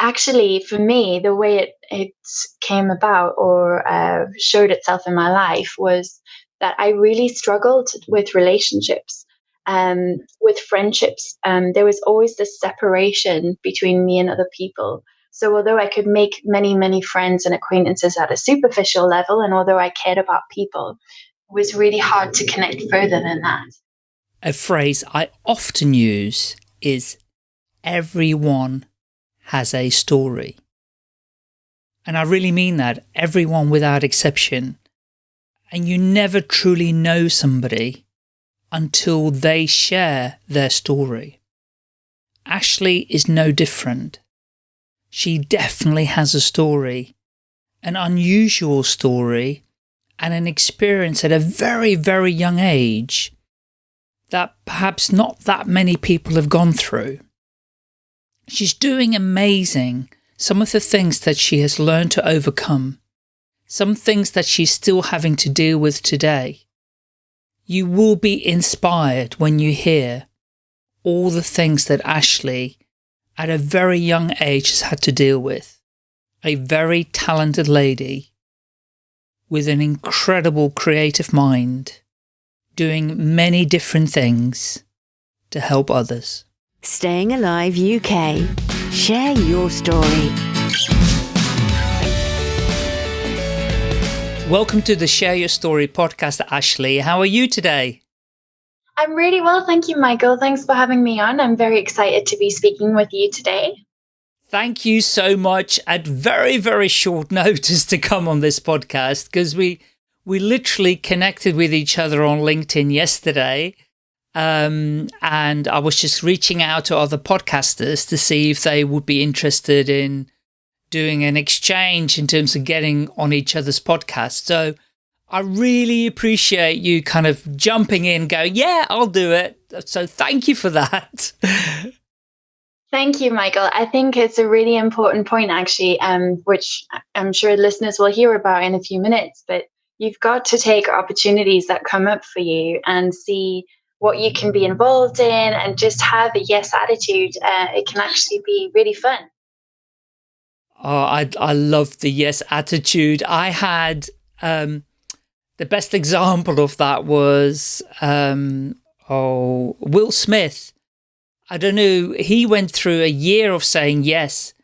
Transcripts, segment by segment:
actually, for me, the way it, it came about or uh, showed itself in my life was that I really struggled with relationships, um, with friendships. Um, there was always this separation between me and other people. So, although I could make many, many friends and acquaintances at a superficial level, and although I cared about people, it was really hard to connect further than that. A phrase I often use is everyone has a story. And I really mean that, everyone without exception. And you never truly know somebody until they share their story. Ashley is no different. She definitely has a story, an unusual story, and an experience at a very, very young age that perhaps not that many people have gone through. She's doing amazing. Some of the things that she has learned to overcome, some things that she's still having to deal with today. You will be inspired when you hear all the things that Ashley, at a very young age, has had to deal with. A very talented lady with an incredible creative mind, doing many different things to help others. Staying Alive UK. Share your story. Welcome to the Share Your Story podcast, Ashley. How are you today? I'm really well, thank you, Michael. Thanks for having me on. I'm very excited to be speaking with you today. Thank you so much at very, very short notice to come on this podcast because we we literally connected with each other on LinkedIn yesterday um, and I was just reaching out to other podcasters to see if they would be interested in doing an exchange in terms of getting on each other's podcast. So I really appreciate you kind of jumping in, going, yeah, I'll do it. So thank you for that. Thank you, Michael. I think it's a really important point, actually, um, which I'm sure listeners will hear about in a few minutes. But you've got to take opportunities that come up for you and see what you can be involved in and just have a yes attitude, uh, it can actually be really fun. Oh, I, I love the yes attitude. I had, um, the best example of that was, um, oh, Will Smith. I don't know. He went through a year of saying yes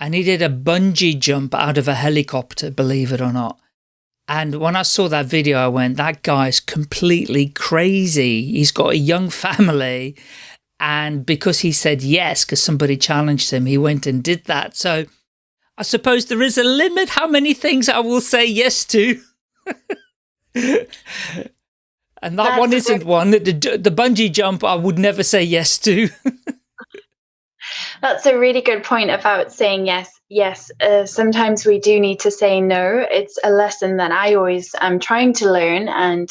and he did a bungee jump out of a helicopter, believe it or not. And when I saw that video, I went, that guy's completely crazy. He's got a young family. And because he said yes, because somebody challenged him, he went and did that. So I suppose there is a limit how many things I will say yes to. and that That's one isn't one. The, the bungee jump I would never say yes to. That's a really good point about saying yes. Yes, uh, sometimes we do need to say no. It's a lesson that I always am trying to learn, and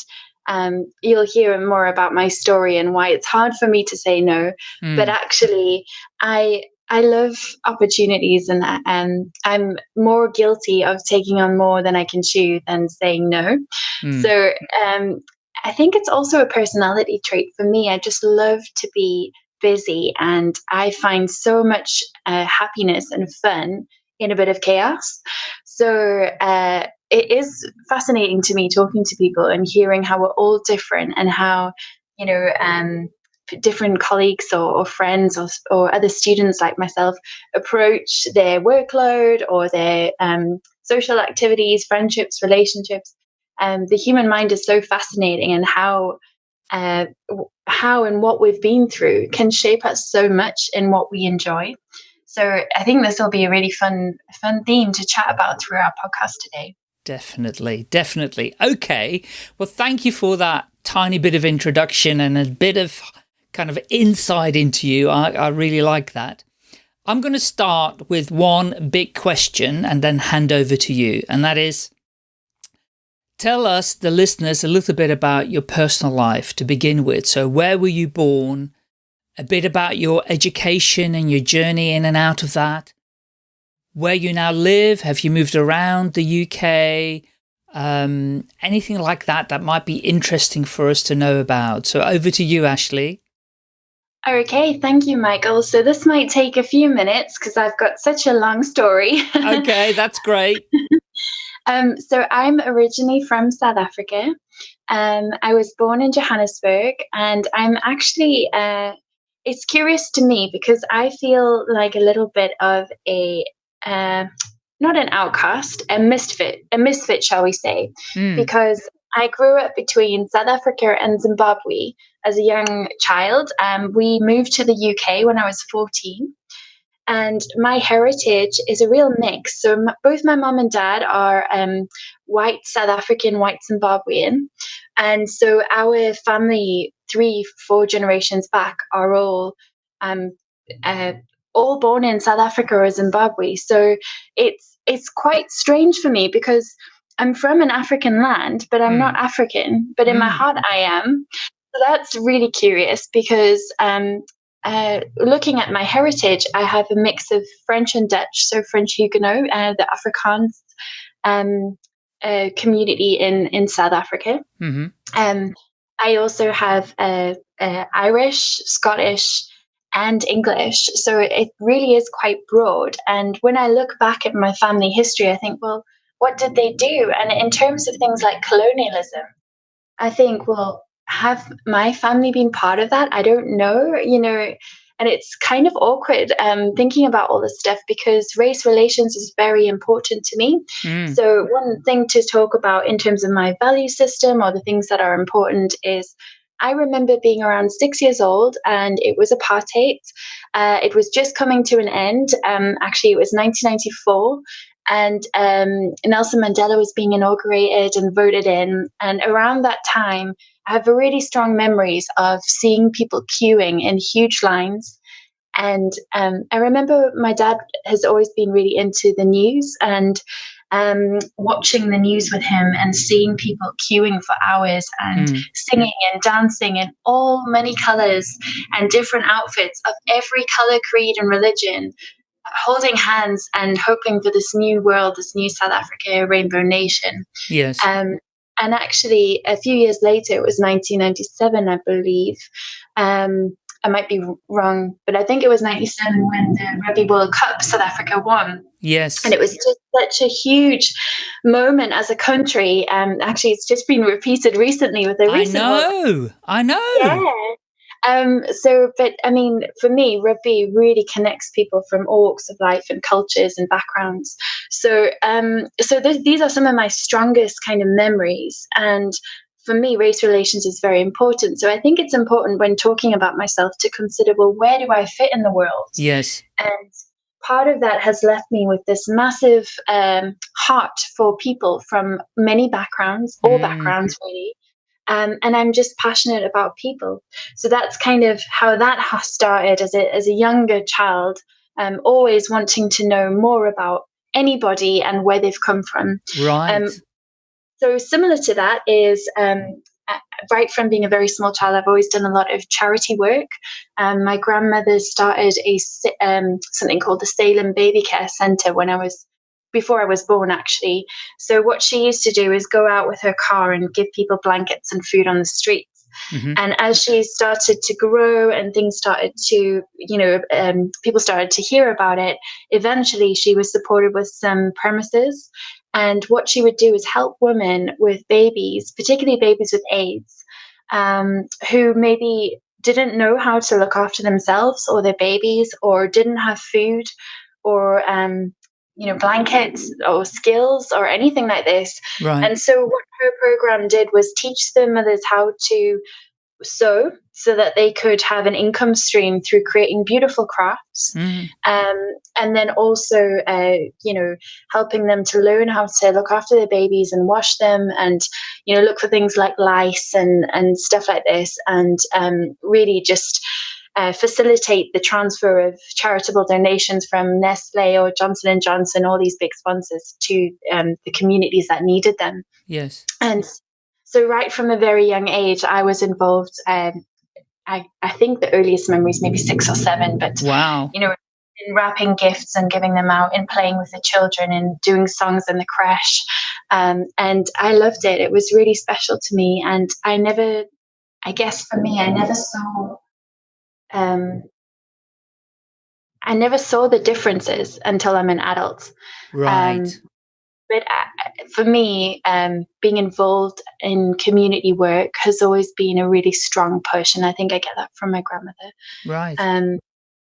um, you'll hear more about my story and why it's hard for me to say no. Mm. But actually, I I love opportunities, and um, I'm more guilty of taking on more than I can chew than saying no. Mm. So um, I think it's also a personality trait for me. I just love to be busy and I find so much uh, happiness and fun in a bit of chaos. So uh, it is fascinating to me talking to people and hearing how we're all different and how, you know, um, different colleagues or, or friends or, or, other students like myself approach their workload or their um, social activities, friendships, relationships. Um, the human mind is so fascinating and how uh, how and what we've been through can shape us so much in what we enjoy. So I think this will be a really fun, fun theme to chat about through our podcast today. Definitely, definitely. Okay. Well, thank you for that tiny bit of introduction and a bit of kind of insight into you. I, I really like that. I'm going to start with one big question and then hand over to you. And that is, Tell us, the listeners, a little bit about your personal life to begin with. So where were you born? A bit about your education and your journey in and out of that. Where you now live? Have you moved around the UK? Um, anything like that that might be interesting for us to know about. So over to you, Ashley. Okay, thank you, Michael. So this might take a few minutes because I've got such a long story. okay, that's great. um, so I'm originally from South Africa. Um, I was born in Johannesburg, and I'm actually. Uh, it's curious to me because I feel like a little bit of a uh, not an outcast, a misfit, a misfit, shall we say? Mm. Because I grew up between South Africa and Zimbabwe as a young child. Um, we moved to the UK when I was 14. And my heritage is a real mix. So, m- both my mom and dad are um, white South African, white Zimbabwean. And so, our family, three, four generations back, are all um, uh, all born in South Africa or Zimbabwe. So it's it's quite strange for me because I'm from an African land, but I'm mm. not African. But in mm. my heart, I am. So that's really curious because um, uh, looking at my heritage, I have a mix of French and Dutch. So French Huguenot, uh, the Afrikaans um, uh, community in in South Africa. Mm-hmm. Um, I also have Irish, Scottish, and English. So it really is quite broad. And when I look back at my family history, I think, well, what did they do? And in terms of things like colonialism, I think, well, have my family been part of that? I don't know, you know, and it's kind of awkward um, thinking about all this stuff because race relations is very important to me. Mm. So, one thing to talk about in terms of my value system or the things that are important is I remember being around six years old and it was apartheid. Uh, it was just coming to an end. Um, actually, it was 1994 and um, Nelson Mandela was being inaugurated and voted in. And around that time, I have really strong memories of seeing people queuing in huge lines. And um, I remember my dad has always been really into the news, and um, watching the news with him and seeing people queuing for hours and mm. singing and dancing in all many colors and different outfits of every color, creed, and religion, holding hands and hoping for this new world, this new South Africa, rainbow nation. Yes. Um, and actually, a few years later, it was 1997, I believe. Um, I might be wrong, but I think it was 97 when the Rugby World Cup South Africa won. Yes. And it was just such a huge moment as a country. Um, actually, it's just been repeated recently with the recent. I know. World. I know. Yeah. Um, so, but I mean, for me, rugby really connects people from all walks of life and cultures and backgrounds. So, um, so th- these are some of my strongest kind of memories. And for me, race relations is very important. So I think it's important when talking about myself to consider, well, where do I fit in the world? Yes. And part of that has left me with this massive um, heart for people from many backgrounds, all mm. backgrounds really. Um, and I'm just passionate about people. So that's kind of how that has started as a, as a younger child, um, always wanting to know more about anybody and where they've come from. Right. Um, so similar to that is um, right from being a very small child, I've always done a lot of charity work. Um, my grandmother started a um, something called the Salem Baby Care Centre when I was before I was born, actually. So what she used to do is go out with her car and give people blankets and food on the streets. Mm-hmm. And as she started to grow and things started to, you know, um, people started to hear about it, eventually she was supported with some premises and what she would do is help women with babies, particularly babies with AIDS, um, who maybe didn't know how to look after themselves or their babies, or didn't have food, or um, you know blankets or skills or anything like this. Right. And so what her program did was teach the mothers how to sew so that they could have an income stream through creating beautiful crafts mm. um, and then also uh, you know helping them to learn how to look after their babies and wash them and you know look for things like lice and and stuff like this and um, really just uh, facilitate the transfer of charitable donations from Nestle or Johnson and Johnson, all these big sponsors, to um, the communities that needed them. Yes, and so right from a very young age, I was involved. Um, I, I think the earliest memories maybe six or seven, but wow, you know, in wrapping gifts and giving them out and playing with the children and doing songs in the crash. Um, and I loved it. It was really special to me. And I never, I guess for me, I never saw um, I never saw the differences until I'm an adult. Right. Um, but uh, for me, um, being involved in community work has always been a really strong push, and I think I get that from my grandmother. right. Um,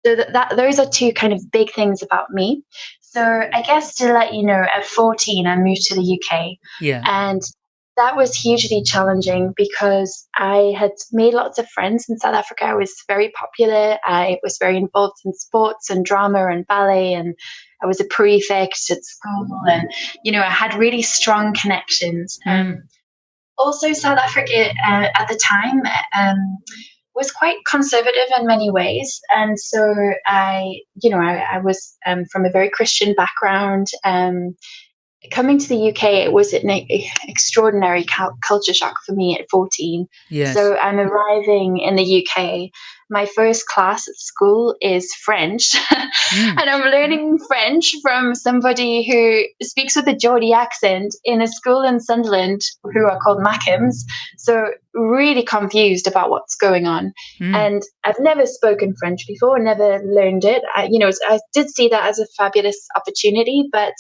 so that, that those are two kind of big things about me. So I guess to let you know, at 14, I moved to the UK, yeah. and that was hugely challenging because I had made lots of friends in South Africa. I was very popular. I was very involved in sports and drama and ballet, and I was a prefect at school. And, you know, I had really strong connections. Mm. Um, also, South Africa uh, at the time um, was quite conservative in many ways. And so I, you know, I, I was um, from a very Christian background. Um, coming to the UK, it was an extraordinary culture shock for me at 14. yes. So I'm arriving in the UK. My first class at school is French, Mm. and I'm learning French from somebody who speaks with a Geordie accent in a school in Sunderland who are called Mackems. So really confused about what's going on. Mm. And I've never spoken French before, never learned it. I, you know, I did see that as a fabulous opportunity, but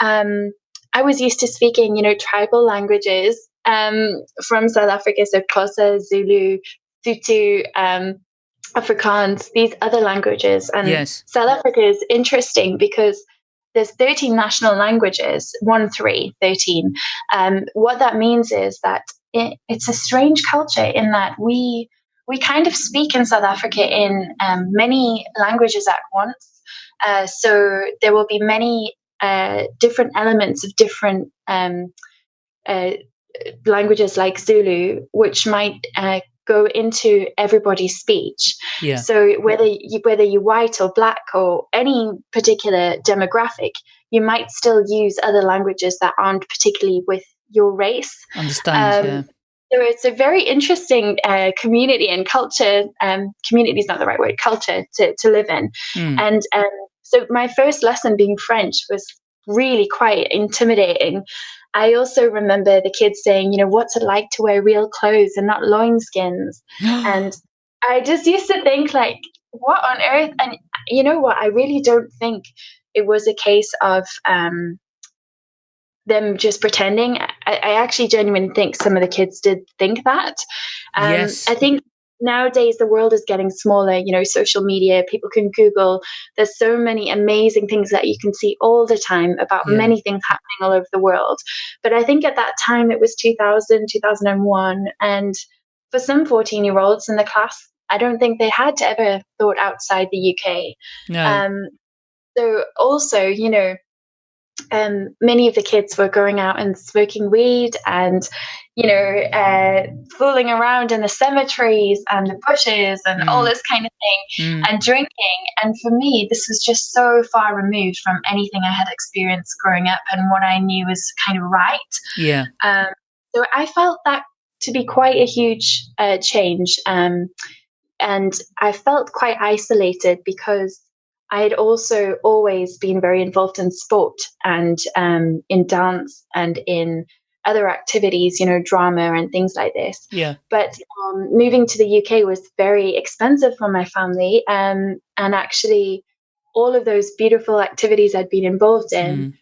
um, I was used to speaking, you know, tribal languages um, from South Africa, so Xhosa, Zulu, Tutu, um, Afrikaans, these other languages. And yes. South Africa is interesting because there's 13 national languages, one, three, 13. Um, what that means is that it, it's a strange culture in that we we kind of speak in South Africa in um, many languages at once. Uh, so there will be many uh, different elements of different um, uh, languages like Zulu, which might uh, go into everybody's speech. Yeah. So whether you, whether you're white or black or any particular demographic, you might still use other languages that aren't particularly with your race. Understand. um, yeah. So it's a very interesting uh, community and culture. Um, community is not the right word. Culture to, to live in. Mm. And um, so my first lesson being French was really quite intimidating. I also remember the kids saying, you know, what's it like to wear real clothes and not loinskins? and I just used to think like, what on earth? And you know what? I really don't think it was a case of um, them just pretending. I, I actually genuinely think some of the kids did think that. Um, Yes. I think nowadays the world is getting smaller. You know, social media, people can Google. There's so many amazing things that you can see all the time about Yeah. many things happening all over the world. But I think at that time it was 2000, 2001. And for some 14 year olds in the class, I don't think they had ever thought outside the UK. no. Um, so also, you know, um, many of the kids were going out and smoking weed and, you know, uh, fooling around in the cemeteries and the bushes and all Mm. this kind of thing Mm. and drinking. And for me, this was just so far removed from anything I had experienced growing up and what I knew was kind of right. yeah. Um, so I felt that to be quite a huge uh, change. Um, and I felt quite isolated because I had also always been very involved in sport and um, in dance and in other activities, you know, drama and things like this. Yeah. But um, moving to the UK was very expensive for my family. Um, and actually, all of those beautiful activities I'd been involved in Mm.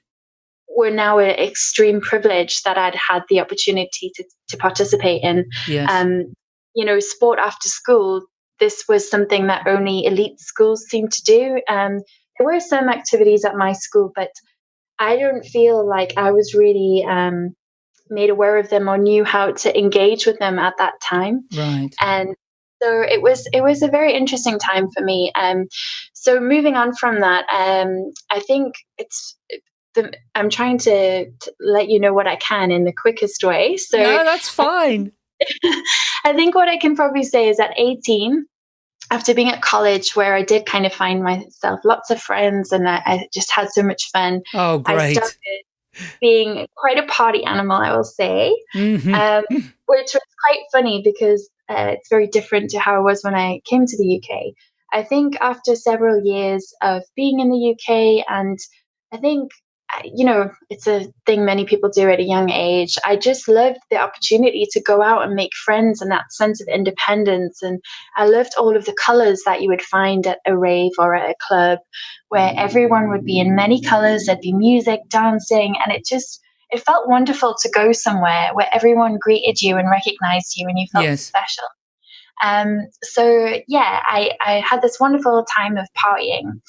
were now an extreme privilege that I'd had the opportunity to, to participate in. Yes. Um, you know, sport after school, this was something that only elite schools seem to do. Um, there were some activities at my school, but I don't feel like I was really um, made aware of them or knew how to engage with them at that time right. and so it was it was a very interesting time for me um so moving on from that um i think it's the, i'm trying to, to let you know what i can in the quickest way so no, that's fine. i think what i can probably say is at 18 after being at college where i did kind of find myself lots of friends and i, I just had so much fun Oh, i great. started being quite a party animal i will say Mhm. um, which was quite funny because uh, it's very different to how I was when I came to the UK. I think after several years of being in the UK, and I think you know, it's a thing many people do at a young age. I just loved the opportunity to go out and make friends and that sense of independence. And I loved all of the colors that you would find at a rave or at a club where everyone would be in many colors. There'd be music, dancing, and it just, it felt wonderful to go somewhere where everyone greeted you and recognized you and you felt Yes. special. Um, so yeah, I, I had this wonderful time of partying.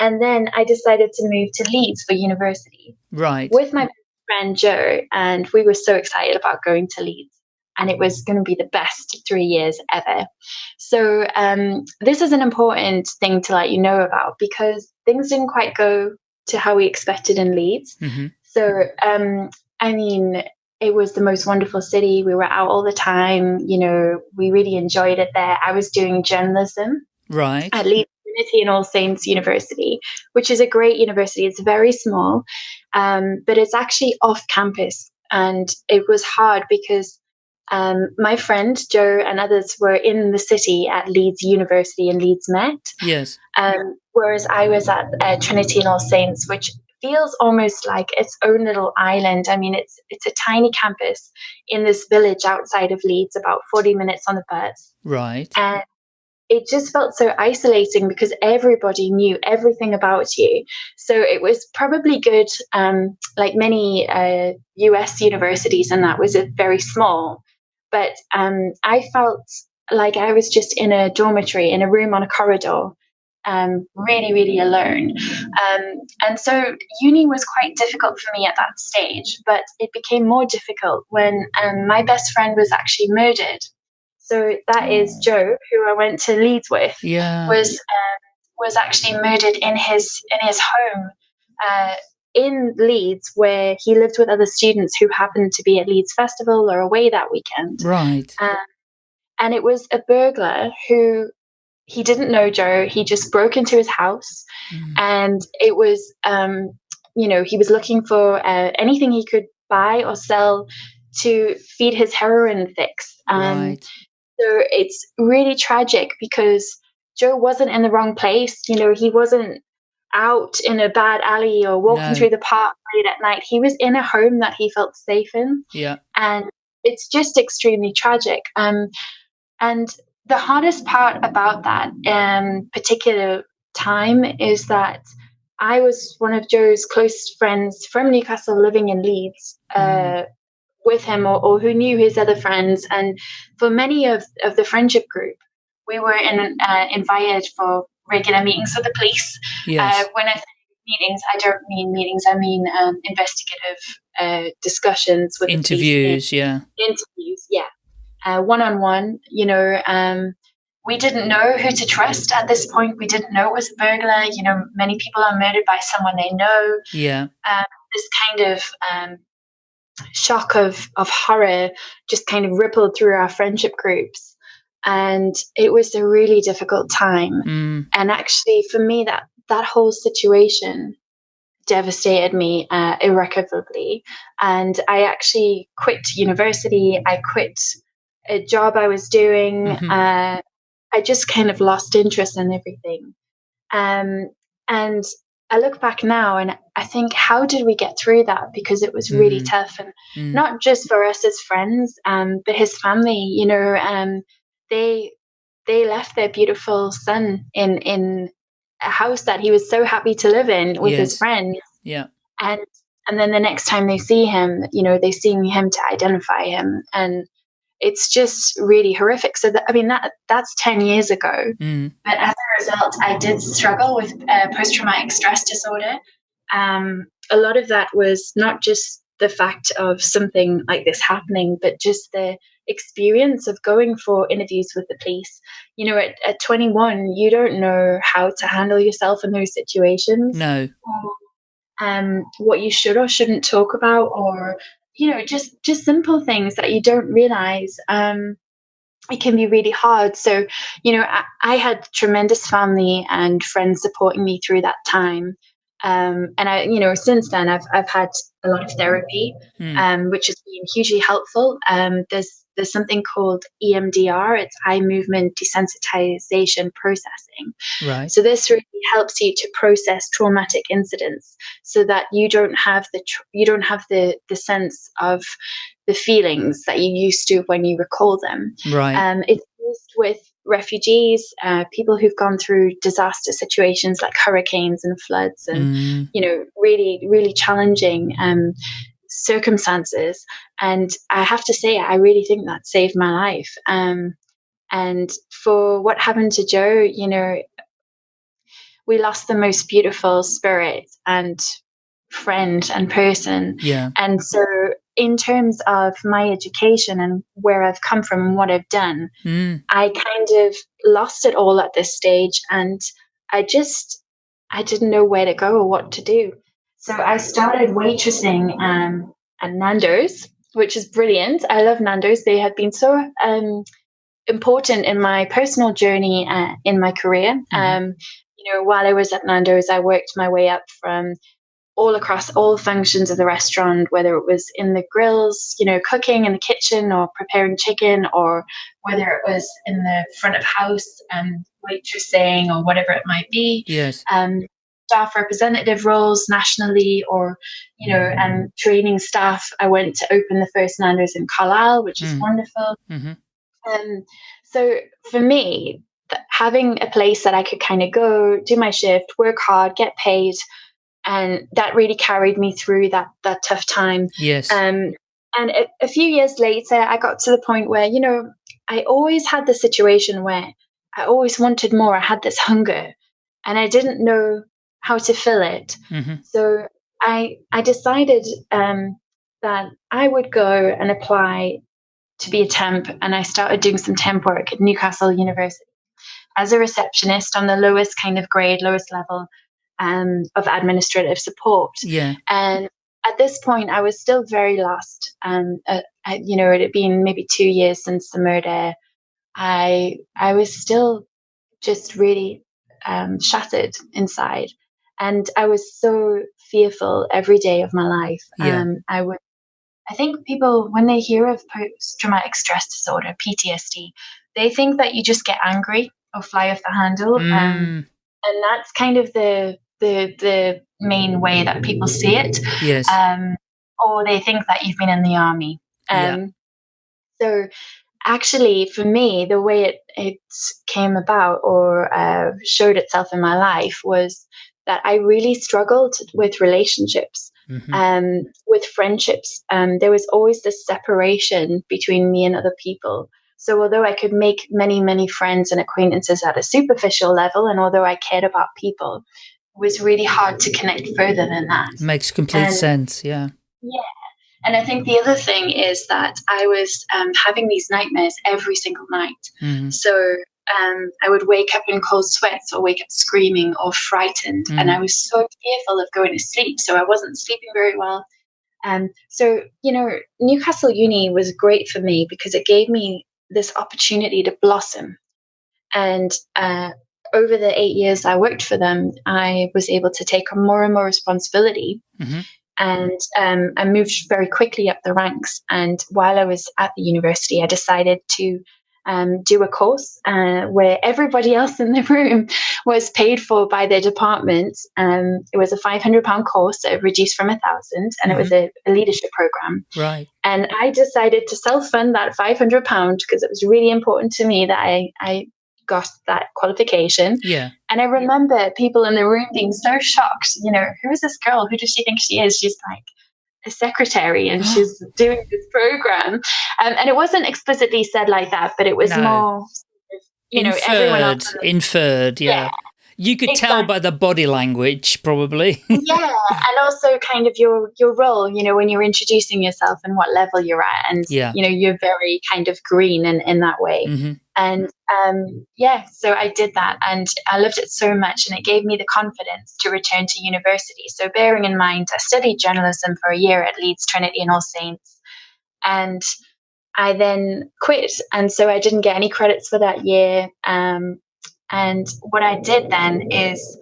And then I decided to move to Leeds for university Right. with my friend Joe, and we were so excited about going to Leeds. And it was going to be the best three years ever. So, um, this is an important thing to let you know about because things didn't quite go to how we expected in Leeds. hmm So, um, I mean, it was the most wonderful city. We were out all the time. You know, we really enjoyed it there. I was doing journalism Right. at Leeds Trinity and All Saints University, which is a great university. It's very small, um, but it's actually off campus. And it was hard because um, my friend Joe and others were in the city at Leeds University and Leeds Met, Yes. um, whereas I was at uh, Trinity and All Saints, which feels almost like its own little island. I mean, it's it's a tiny campus in this village outside of Leeds, about forty minutes on the bus Right. and it just felt so isolating because everybody knew everything about you. So it was probably good um, like many uh, us universities and that was a very small but um, i felt like i was just in a dormitory in a room on a corridor um, really really alone. Um, and so uni was quite difficult for me at that stage but it became more difficult when um, my best friend was actually murdered so that is Joe, who I went to Leeds with, Yeah. was um, was actually murdered in his in his home uh, in Leeds, where he lived with other students who happened to be at Leeds Festival or away that weekend. right. Um, and it was a burglar who he didn't know Joe. He just broke into his house, Mm. and it was um, you know he was looking for uh, anything he could buy or sell to feed his heroin fix. Um, right. So it's really tragic because Joe wasn't in the wrong place. You know, he wasn't out in a bad alley or walking No. through the park late at night. He was in a home that he felt safe in. Yeah. And it's just extremely tragic. Um, and the hardest part about that um, particular time is that I was one of Joe's close friends from Newcastle living in Leeds. Uh, with him or, or who knew his other friends and for many of, of the friendship group we were in, uh, invited for regular meetings with the police Yes. uh, when i say meetings i don't mean meetings i mean um, investigative uh, discussions with the police. Interviews. Yeah. interviews yeah uh, one-on-one you know um, we didn't know who to trust at this point we didn't know it was a burglar you know many people are murdered by someone they know Yeah. this kind of um, shock of of horror just kind of rippled through our friendship groups. And it was a really difficult time. Mm. and actually for me that that whole situation devastated me uh, irrecoverably. And i actually quit university. I quit a job i was doing. Mhm. uh, i just kind of lost interest in everything. Um, and i look back now and i think how did we get through that because it was really Mm. tough and Mm. not just for us as friends, um, but his family. You know, um, they they left their beautiful son in in a house that he was so happy to live in with his friends, Yeah. and and then the next time they see him, you know, they see him to identify him, and it's just really horrific. So that, I mean that that's ten years ago, Mm. but as a result, I did struggle with uh, post traumatic stress disorder. Um, a lot of that was not just the fact of something like this happening, but just the experience of going for interviews with the police. You know, at, at 21, you don't know how to handle yourself in those situations No. or um, what you should or shouldn't talk about, or you know, just just simple things that you don't realize. Um, it can be really hard. So, you know, I, I had tremendous family and friends supporting me through that time. Um, and I, you know, since then I've I've had a lot of therapy, Mm. um, which has been hugely helpful. Um, there's there's something called EMDR, it's eye movement desensitization processing. Right. So this really helps you to process traumatic incidents so that you don't have the tr- you don't have the the sense of the feelings that you used to when you recall them. Right. Um, it's used with refugees, uh, people who've gone through disaster situations like hurricanes and floods, and Mm, you know, really, really challenging um, circumstances. And I have to say, I really think that saved my life. Um, and for what happened to Joe, you know, we lost the most beautiful spirit and friend and person. yeah. And so, in terms of my education and where I've come from and what I've done, Mm, I kind of lost it all at this stage and I just I didn't know where to go or what to do. So I started waitressing um, at Nando's, which is brilliant. I love Nando's. They have been so um, important in my personal journey uh, in my career. Um, you know, while I was at Nando's, I worked my way up from all across all functions of the restaurant, whether it was in the grills, you know, cooking in the kitchen or preparing chicken, or whether it was in the front of house and waitressing or whatever it might be. yes. Um, staff representative roles nationally, or you know, and training staff. I went to open the first Nando's in Carlisle, which is Mm. wonderful. hmm Um, so for me, having a place that I could kind of go, do my shift, work hard, get paid, and that really carried me through that that tough time. Yes. Um, and a, a few years later, I got to the point where you know I always had the situation where I always wanted more. I had this hunger, and I didn't know how to fill it. hmm So I I decided um, that I would go and apply to be a temp, and I started doing some temp work at Newcastle University as a receptionist on the lowest kind of grade, lowest level um, of administrative support. Yeah. And at this point, I was still very lost. Um, uh, I- you know, it had been maybe two years since the murder. I I was still just really um, shattered inside, and I was so fearful every day of my life. Yeah. Um, I would. I think people, when they hear of post-traumatic stress disorder (PTSD), they think that you just get angry or fly off the handle. Um, Mm, and that's kind of the the the main way that people see it yes. um, or they think that you've been in the army Yeah. um, so actually for me the way it, it came about or uh, showed itself in my life was that i really struggled with relationships Mhm. um, with friendships. Um, there was always this separation between me and other people. So although I could make many, many friends and acquaintances at a superficial level, and although I cared about people, it was really hard to connect further than that. Makes complete and- sense. Yeah. Yeah. And I think the other thing is that I was um, having these nightmares every single night. hmm So um, I would wake up in cold sweats or wake up screaming or frightened. And Mhm. I was so fearful of going to sleep. So I wasn't sleeping very well. Um, so, you know, Newcastle Uni was great for me because it gave me this opportunity to blossom. And uh, over the eight years I worked for them, I was able to take on more and more responsibility. Mhm. And um, I moved very quickly up the ranks. And while I was at the university, I decided to um, do a course uh, where everybody else in the room was paid for by their department. Um, it was a £500 course, uh, reduced from a thousand, and it was a, a leadership program. Right. And I decided to self fund that £500 because it was really important to me that I, I got that qualification. Yeah. And I remember people in the room being so shocked. You know, who is this girl? Who does she think she is? She's like a secretary and she's doing this program. Um, and it wasn't explicitly said like that, but it was No. more, you know, everyone inferred. else. Inferred. Yeah. Yeah. You could tell by the body language, probably. yeah, and also kind of your your role. You know, when you're introducing yourself and what level you're at, and Yeah. you know, you're very kind of green in in that way. hmm And um, yeah, so I did that and I loved it so much and it gave me the confidence to return to university. So, bearing in mind, I studied journalism for a year at Leeds Trinity and All Saints. And I then quit. And so I didn't get any credits for that year. Um, and what I did then is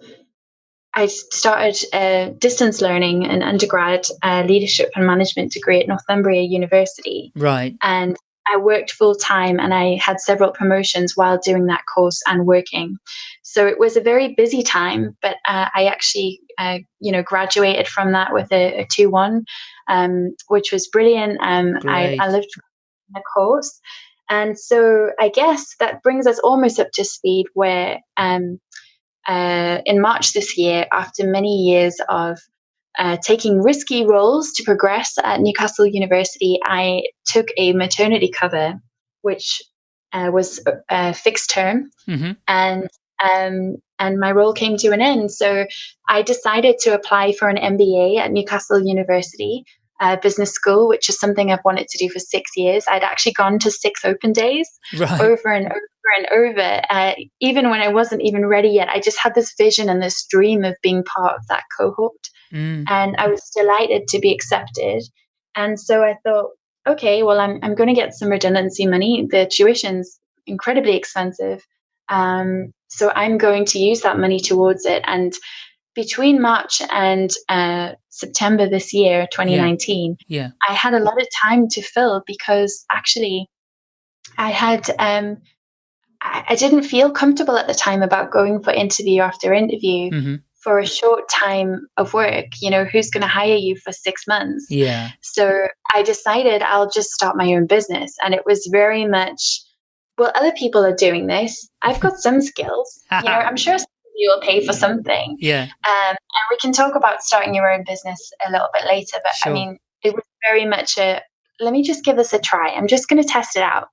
I started uh, distance learning an undergrad uh, leadership and management degree at Northumbria University Right. and I worked full time and I had several promotions while doing that course and working. So it was a very busy time, but uh, I actually, uh, you know, graduated from that with a, a 2 1, um, which was brilliant. Um, I, I lived the course. And so I guess that brings us almost up to speed where um, uh, in March this year, after many years of uh, taking risky roles to progress at Newcastle University, I took a maternity cover, which uh, was a fixed term, mm-hmm. and um, and my role came to an end. So I decided to apply for an MBA at Newcastle University uh, Business School, which is something I've wanted to do for six years. I'd actually gone to six open days right. over and over and over, uh, even when I wasn't even ready yet. I just had this vision and this dream of being part of that cohort. Mm. And I was delighted to be accepted. And so I thought, okay, well, I'm, I'm going to get some redundancy money. The tuition's incredibly expensive. Um, so I'm going to use that money towards it. And between March and uh, September this year, 2019, yeah. yeah. I had a lot of time to fill because actually I had um, I, I, didn't feel comfortable at the time about going for interview after interview. Mm-hmm for a short time of work you know who's going to hire you for six months? Yeah. So i decided i'll just start my own business and it was very much well other people are doing this. I've got some skills. You know i'm sure you will pay for something. Yeah. Um, and we can talk about starting your own business a little bit later but sure. i mean it was very much a let me just give this a try. I'm just going to test it out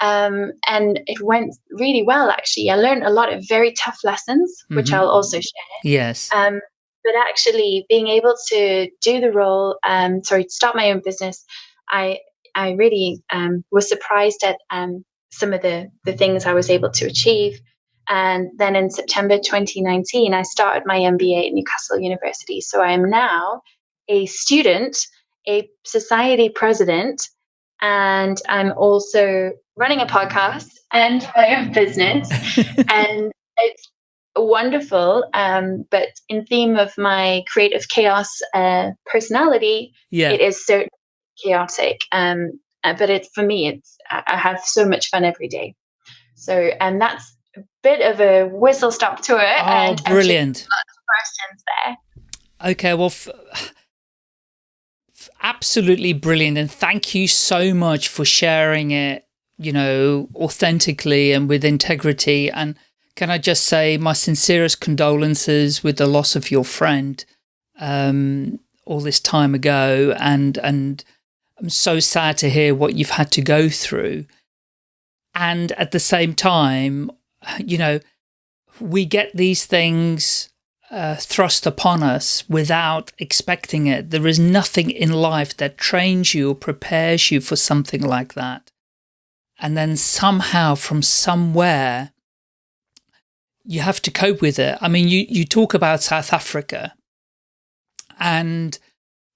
um, and it went really well, actually. I learned a lot of very tough lessons, mm-hmm. which I'll also share. Yes. Um, but actually, being able to do the role, um, sorry, start my own business, I I really um, was surprised at um, some of the the things I was able to achieve. And then in September 2019, I started my MBA at Newcastle University. So I am now a student, a society president, and I'm also running a podcast and my own business. and it's wonderful. Um, but in theme of my creative chaos uh, personality, yeah. it is so chaotic. Um, uh, but it's for me, it's I have so much fun every day. So, and that's a bit of a whistle stop tour. Oh, and brilliant! questions there. Okay, well. F- absolutely brilliant and thank you so much for sharing it you know, authentically and with integrity. And can I just say my sincerest condolences with the loss of your friend um, all this time ago. And, and I'm so sad to hear what you've had to go through. And at the same time, you know, we get these things uh, thrust upon us without expecting it. There is nothing in life that trains you or prepares you for something like that and then somehow from somewhere you have to cope with it. I mean, you, you talk about South Africa and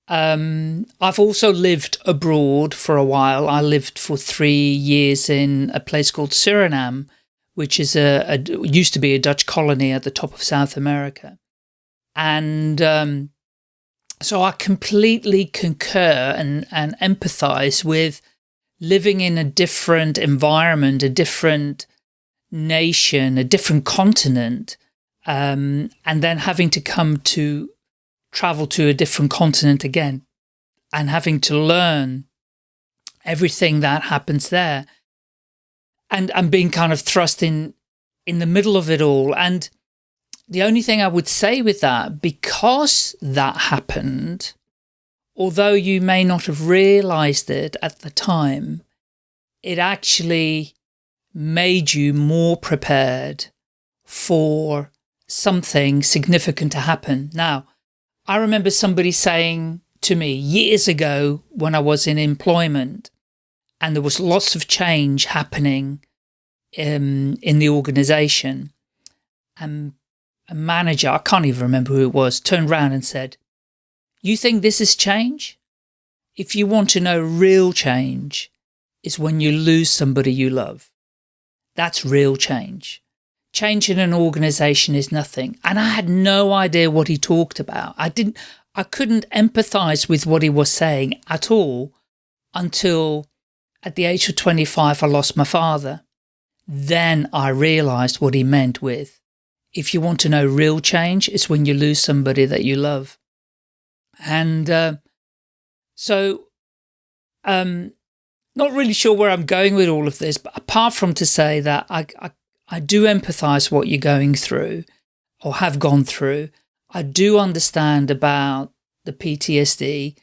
um, I've also lived abroad for a while. I lived for three years in a place called Suriname, which is a, a used to be a Dutch colony at the top of South America. And um, so I completely concur and, and empathize with living in a different environment, a different nation, a different continent, um, and then having to come to travel to a different continent again and having to learn everything that happens there and, and being kind of thrust in, in the middle of it all. And the only thing I would say with that, because that happened, although you may not have realized it at the time, it actually made you more prepared for something significant to happen. Now, I remember somebody saying to me years ago when I was in employment and there was lots of change happening um, in the organization and a manager, I can't even remember who it was, turned around and said, you think this is change? If you want to know real change, is when you lose somebody you love. That's real change. Change in an organization is nothing. And I had no idea what he talked about. I didn't, I couldn't empathize with what he was saying at all until at the age of 25, I lost my father. Then I realized what he meant with, if you want to know real change, it's when you lose somebody that you love. And uh, so, um, not really sure where I'm going with all of this, but apart from to say that I, I, I do empathize what you're going through or have gone through. I do understand about the PTSD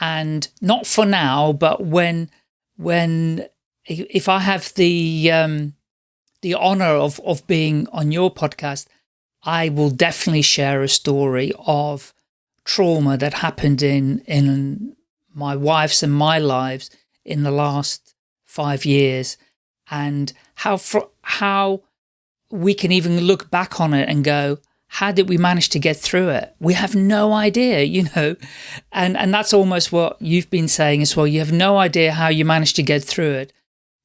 and not for now, but when, when, if I have the, um, the honor of, of being on your podcast, I will definitely share a story of trauma that happened in, in my wife's and my lives in the last five years and how, how we can even look back on it and go, how did we manage to get through it? We have no idea, you know, and, and that's almost what you've been saying as well. You have no idea how you managed to get through it.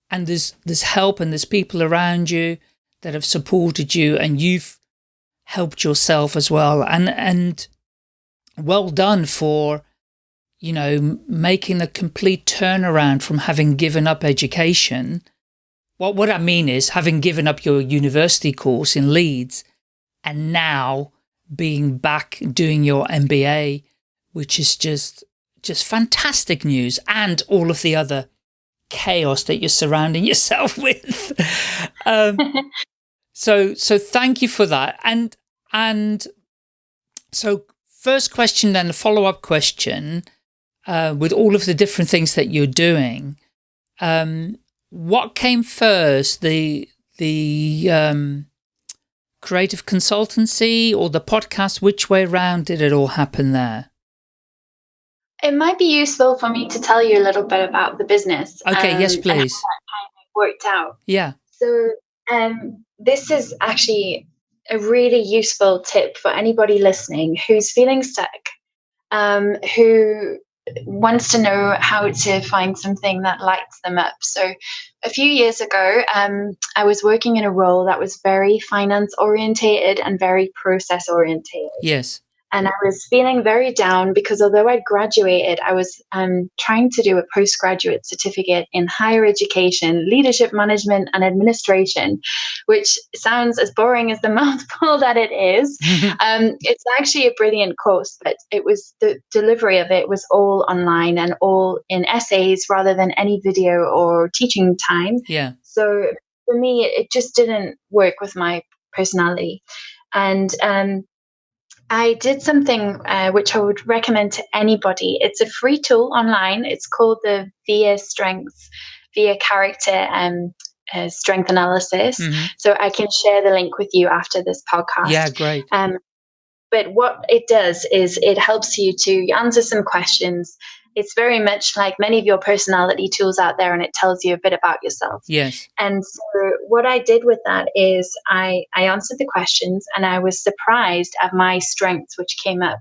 And there's, there's help and there's people around you that have supported you and you've helped yourself as well. And, and well done for, you know, making a complete turnaround from having given up education. What, what I mean is having given up your university course in Leeds and now being back doing your MBA, which is just, just fantastic news and all of the other chaos that you're surrounding yourself with. um, so, so thank you for that. And, and so first question, then the follow-up question, uh, with all of the different things that you're doing, um, what came first, the, the, um, creative consultancy or the podcast? Which way around did it all happen there? It might be useful for me to tell you a little bit about the business. Okay, um, yes, please. worked out. Yeah. So um, this is actually a really useful tip for anybody listening who's feeling stuck, um, who wants to know how to find something that lights them up. So, a few years ago, um, I was working in a role that was very finance orientated and very process orientated. Yes and I was feeling very down because although I'd graduated, I was um, trying to do a postgraduate certificate in higher education, leadership management, and administration, which sounds as boring as the mouthful that it is. um, it's actually a brilliant course, but it was the delivery of it was all online and all in essays rather than any video or teaching time. Yeah. So for me, it just didn't work with my personality. And um, I did something uh, which I would recommend to anybody. It's a free tool online. It's called the VIA Strengths, VIA Character um, uh, Strength Analysis. Mm-hmm. So I can share the link with you after this podcast. Yeah, great. Um, but what it does is it helps you to answer some questions it's very much like many of your personality tools out there and it tells you a bit about yourself. Yes. And so what I did with that is I, I answered the questions and I was surprised at my strengths which came up.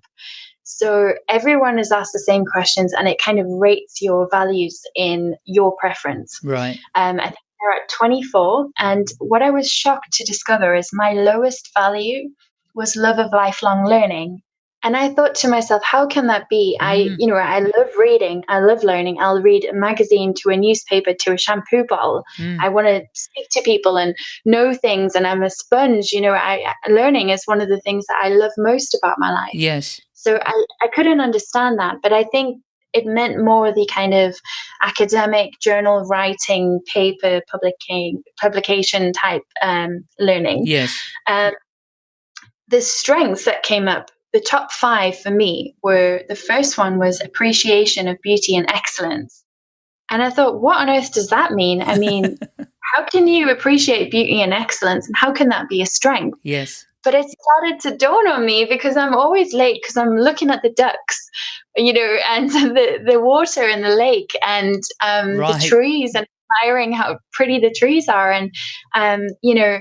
So everyone is asked the same questions and it kind of rates your values in your preference. Right. Um, I think they're at 24. And what I was shocked to discover is my lowest value was love of lifelong learning. And I thought to myself, how can that be? Mm. I, you know, I love reading, I love learning. I'll read a magazine to a newspaper to a shampoo bottle. Mm. I want to speak to people and know things, and I'm a sponge. You know, I learning is one of the things that I love most about my life. Yes. So I, I couldn't understand that, but I think it meant more the kind of academic journal writing, paper publication, publication type um, learning. Yes. Um, the strengths that came up the top five for me were the first one was appreciation of beauty and excellence. And I thought, what on earth does that mean? I mean, how can you appreciate beauty and excellence and how can that be a strength? Yes. But it started to dawn on me because I'm always late because I'm looking at the ducks, you know, and the, the water in the lake and um, right. the trees and admiring how pretty the trees are. And, um, you know,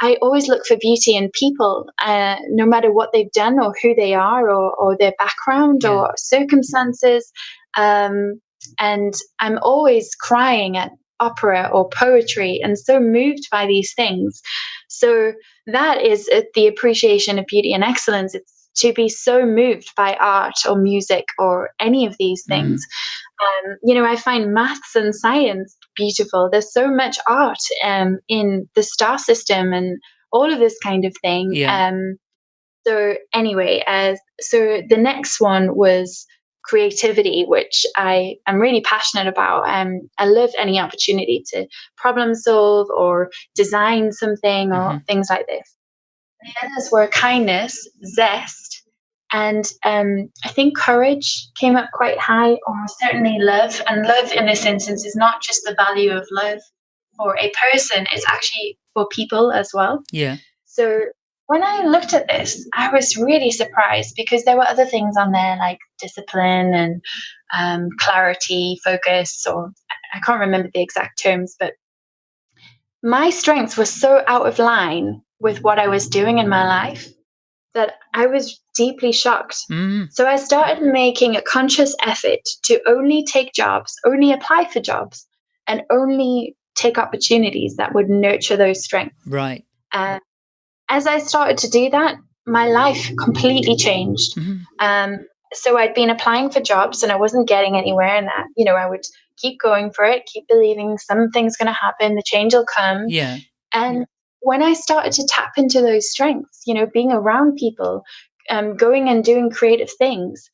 I always look for beauty in people, uh, no matter what they've done or who they are or, or their background yeah. or circumstances. Um, and I'm always crying at opera or poetry and so moved by these things. So that is the appreciation of beauty and excellence. It's to be so moved by art or music or any of these Mm. things. Um, you know, I find maths and science beautiful. There's so much art um, in the star system and all of this kind of thing. Yeah. Um, so anyway, as so the next one was creativity, which I am really passionate about. Um, I love any opportunity to problem solve or design something or Mhm. things like this. The others were kindness, zest, and um, I think courage came up quite high, or certainly love. And love in this instance is not just the value of love for a person, it's actually for people as well. Yeah. So when I looked at this, I was really surprised because there were other things on there like discipline and um, clarity, focus, or I can't remember the exact terms, but my strengths were so out of line with what I was doing in my life that I was deeply shocked. Mm. So I started making a conscious effort to only take jobs, only apply for jobs, and only take opportunities that would nurture those strengths. Right. Uh, as I started to do that, my life completely changed. Mhm. Um, so I'd been applying for jobs and I wasn't getting anywhere, and that you know I would keep going for it, keep believing something's going to happen, the change will come. Yeah. And when I started to tap into those strengths, you know, being around people, um, going and doing creative things,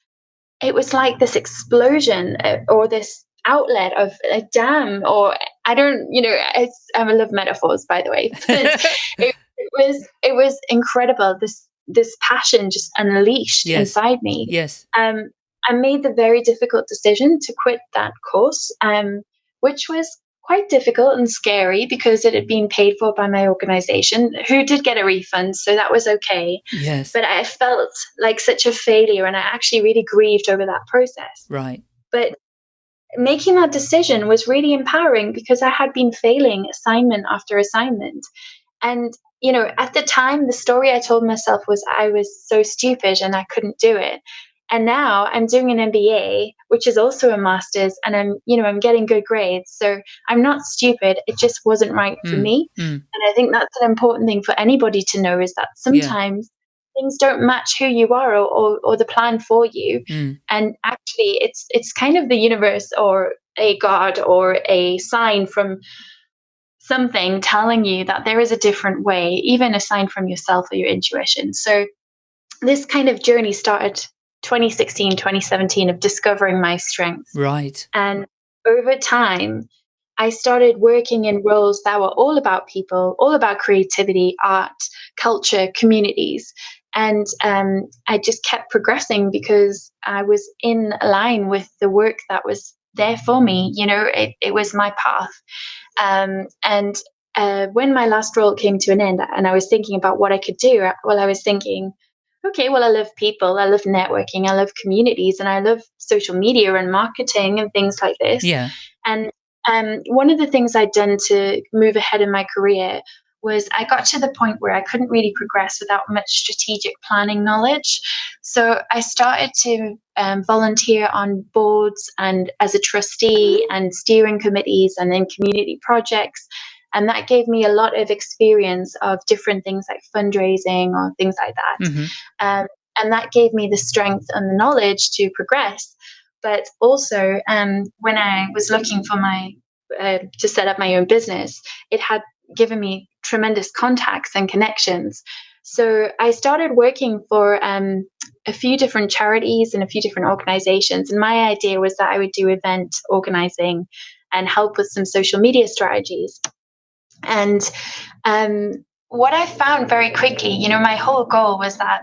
it was like this explosion uh, or this outlet of a dam, or I don't, you know, it's, I love metaphors, by the way. it, it was it was incredible. This this passion just unleashed Yes. inside me yes. um, I made the very difficult decision to quit that course, um, which was quite difficult and scary because it had been paid for by my organization, who did get a refund, so that was okay. Yes. But I felt like such a failure, and I actually really grieved over that process. right. But making that decision was really empowering because I had been failing assignment after assignment. And, you know, at the time, the story I told myself was I was so stupid and I couldn't do it. And now I'm doing an MBA, which is also a master's, and I'm, you know, I'm getting good grades. So I'm not stupid. It just wasn't right for Mm, me. mm. And I think that's an important thing for anybody to know is that sometimes things don't match who you are or, or, or the plan for you Mm. and actually it's it's kind of the universe or a god or a sign from something telling you that there is a different way even a sign from yourself or your intuition so this kind of journey started 2016 2017 of discovering my strengths Right. and over time, I started working in roles that were all about people, all about creativity, art, culture, communities. And um, I just kept progressing because I was in line with the work that was there for me. You know, it, it was my path. Um, and uh, when my last role came to an end and I was thinking about what I could do, well, I was thinking, okay, well, I love people, I love networking, I love communities, and I love social media and marketing and things like this. Yeah. And um, one of the things I'd done to move ahead in my career was I got to the point where I couldn't really progress without much strategic planning knowledge. So I started to um, volunteer on boards and as a trustee and steering committees and in community projects. And that gave me a lot of experience of different things like fundraising or things like that. hmm Um, and that gave me the strength and the knowledge to progress. But also, um, when I was looking for my uh, to set up my own business, it had given me tremendous contacts and connections. So I started working for um, a few different charities and a few different organizations. And my idea was that I would do event organizing and help with some social media strategies. And um, what I found very quickly, you know, my whole goal was that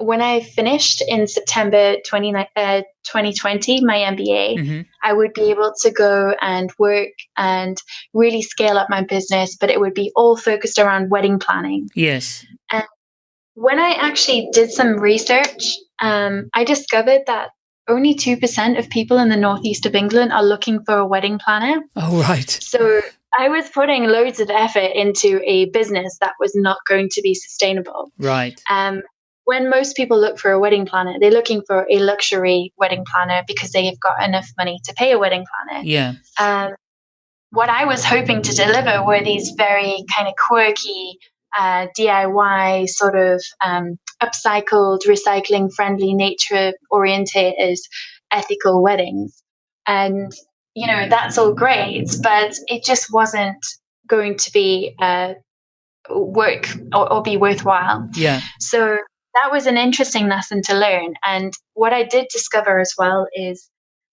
when I finished in September 20, uh, 2020, my MBA, hmm I would be able to go and work and really scale up my business, but it would be all focused around wedding planning. Yes. And when I actually did some research, um, I discovered that only 2% of people in the northeast of England are looking for a wedding planner. Oh, right. So I was putting loads of effort into a business that was not going to be sustainable. Right. Um, when most people look for a wedding planner, they're looking for a luxury wedding planner because they've got enough money to pay a wedding planner. Yeah. Um, what I was hoping to deliver were these very kind of quirky, uh, DIY sort of um, upcycled, recycling friendly, nature oriented, ethical weddings. And, you know, that's all great, but it just wasn't going to be uh, work or, or be worthwhile. Yeah. So that was an interesting lesson to learn. And what I did discover as well is,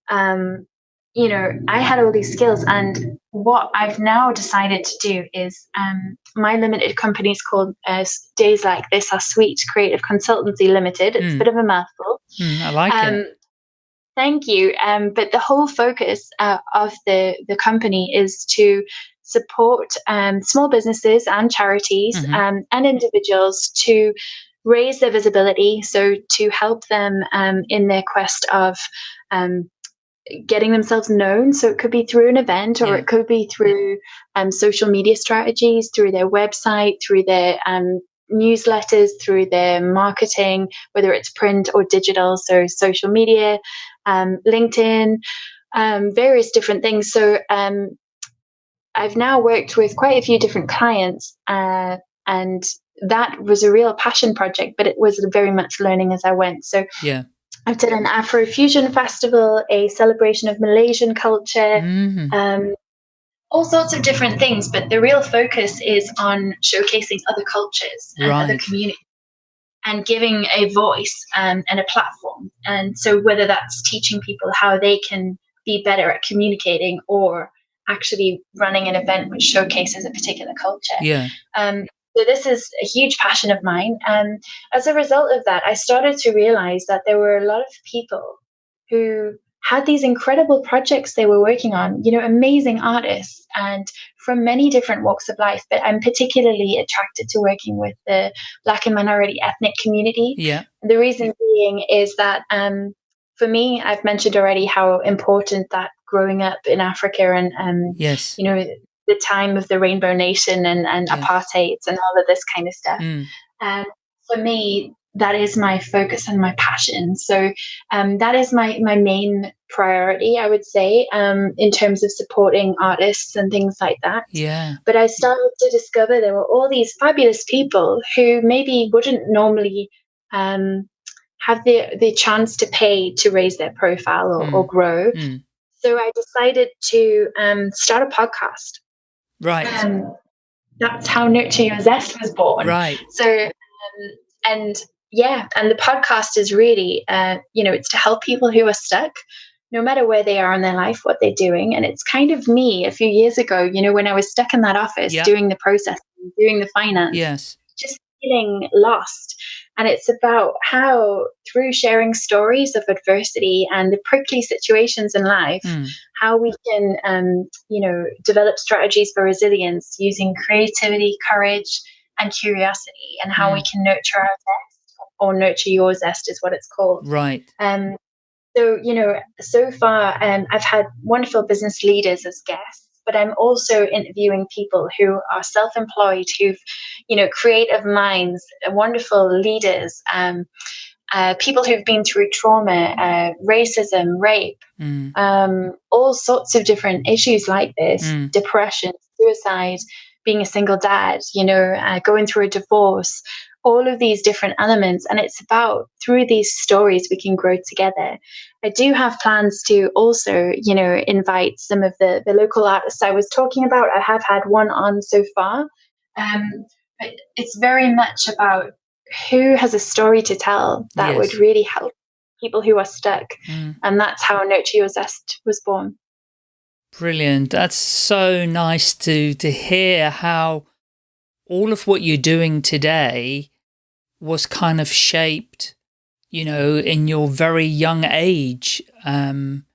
um, you know, I had all these skills, and what I've now decided to do is um, my limited company is called uh, Days Like This Are Sweet Creative Consultancy Limited. It's mm. a bit of a mouthful. Mm, I like um, it. Thank you. Um, but the whole focus uh, of the the company is to support um, small businesses and charities mm-hmm. um, and individuals to raise their visibility. So to help them um, in their quest of um, getting themselves known. So it could be through an event or yeah. it could be through um, social media strategies, through their website, through their um, newsletters, through their marketing, whether it's print or digital. So social media, um, LinkedIn, um, various different things. So um, I've now worked with quite a few different clients uh, and that was a real passion project, but it was very much learning as I went. So yeah. I've done an Afrofusion festival, a celebration of Malaysian culture, mm-hmm. um, all sorts of different things. But the real focus is on showcasing other cultures and right. other communities and giving a voice um, and a platform. And so, whether that's teaching people how they can be better at communicating or actually running an event which showcases a particular culture. Yeah. Um, so this is a huge passion of mine. And as a result of that, I started to realize that there were a lot of people who had these incredible projects they were working on, you know, amazing artists and from many different walks of life. But I'm particularly attracted to working with the Black and minority ethnic community. Yeah. The reason being is that um, for me, I've mentioned already how important that growing up in Africa and, um, yes. you know, the time of the Rainbow Nation and, and yeah. apartheid and all of this kind of stuff. Mm. Um, for me, that is my focus and my passion. So um, that is my my main priority, I would say, um, in terms of supporting artists and things like that. Yeah. But I started to discover there were all these fabulous people who maybe wouldn't normally um, have the the chance to pay to raise their profile or, mm. or grow. Mm. So I decided to um, start a podcast. Right. Um, that's how Nurture Your Zest was born. Right. So, um, and yeah, and the podcast is really, uh, you know, it's to help people who are stuck, no matter where they are in their life, what they're doing. And it's kind of me a few years ago, you know, when I was stuck in that office yeah. doing the process, doing the finance. Yes. Just feeling lost. And it's about how, through sharing stories of adversity and the prickly situations in life, mm. how we can, um, you know, develop strategies for resilience using creativity, courage, and curiosity, and how mm. we can nurture our or nurture your zest is what it's called. Right. Um, so, you know, so far, um, I've had wonderful business leaders as guests but I'm also interviewing people who are self-employed, who've, you know, creative minds, wonderful leaders, um, uh, people who've been through trauma, uh, racism, rape, mm. um, all sorts of different issues like this, mm. depression, suicide, being a single dad, you know, uh, going through a divorce, all of these different elements. And it's about through these stories we can grow together. I do have plans to also, you know, invite some of the, the local artists I was talking about. I have had one on so far. Um, but it's very much about who has a story to tell that yes. would really help people who are stuck. Mm. And that's how Nurture Your Zest was born. Brilliant. That's so nice to to hear how all of what you're doing today was kind of shaped, you know, in your very young age. Um,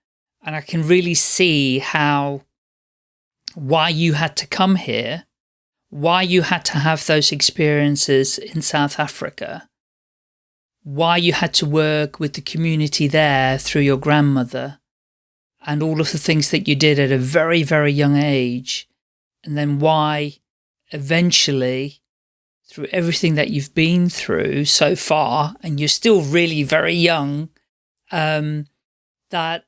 and I can really see how, why you had to come here, why you had to have those experiences in South Africa, why you had to work with the community there through your grandmother, and all of the things that you did at a very, very young age, and then why eventually, through everything that you've been through so far, and you're still really very young, um, that